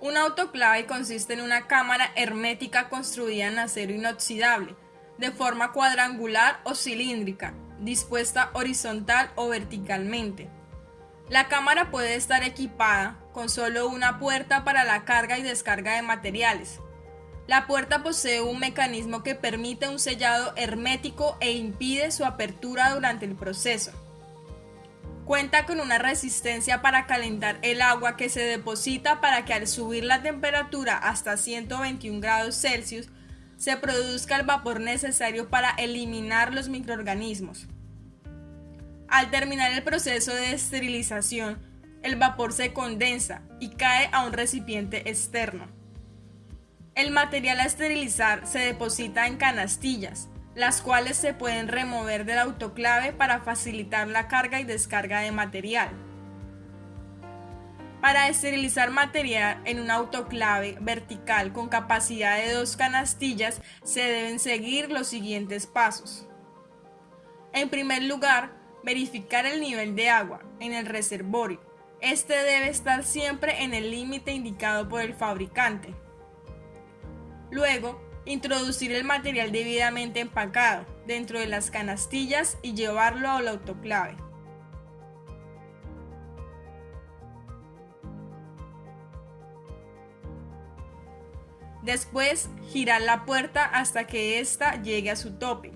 Un autoclave consiste en una cámara hermética construida en acero inoxidable, de forma cuadrangular o cilíndrica, dispuesta horizontal o verticalmente. La cámara puede estar equipada con solo una puerta para la carga y descarga de materiales. La puerta posee un mecanismo que permite un sellado hermético e impide su apertura durante el proceso. Cuenta con una resistencia para calentar el agua que se deposita para que al subir la temperatura hasta 121 grados Celsius se produzca el vapor necesario para eliminar los microorganismos. Al terminar el proceso de esterilización, el vapor se condensa y cae a un recipiente externo. El material a esterilizar se deposita en canastillas, las cuales se pueden remover del autoclave para facilitar la carga y descarga de material. Para esterilizar material en un autoclave vertical con capacidad de dos canastillas se deben seguir los siguientes pasos. En primer lugar, verificar el nivel de agua en el reservorio. Este debe estar siempre en el límite indicado por el fabricante. Luego, Introducir el material debidamente empacado dentro de las canastillas y llevarlo al autoclave. Después, girar la puerta hasta que ésta llegue a su tope.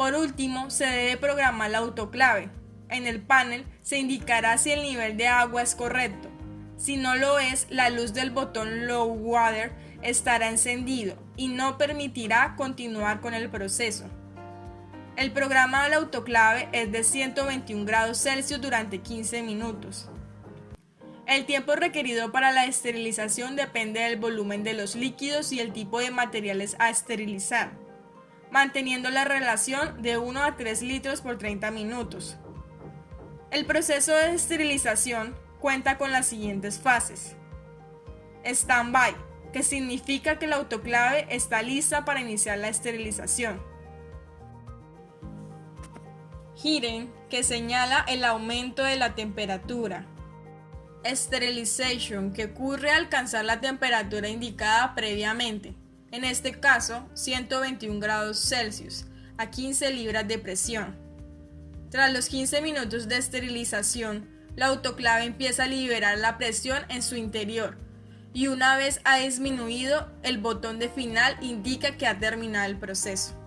Por último, se debe programar la autoclave. En el panel se indicará si el nivel de agua es correcto. Si no lo es, la luz del botón Low Water estará encendido y no permitirá continuar con el proceso. El programa de la autoclave es de 121 grados Celsius durante 15 minutos. El tiempo requerido para la esterilización depende del volumen de los líquidos y el tipo de materiales a esterilizar manteniendo la relación de 1 a 3 litros por 30 minutos. El proceso de esterilización cuenta con las siguientes fases. Stand-by, que significa que la autoclave está lista para iniciar la esterilización. Hidden, que señala el aumento de la temperatura. Sterilization, que ocurre al alcanzar la temperatura indicada previamente en este caso 121 grados Celsius, a 15 libras de presión. Tras los 15 minutos de esterilización, la autoclave empieza a liberar la presión en su interior y una vez ha disminuido, el botón de final indica que ha terminado el proceso.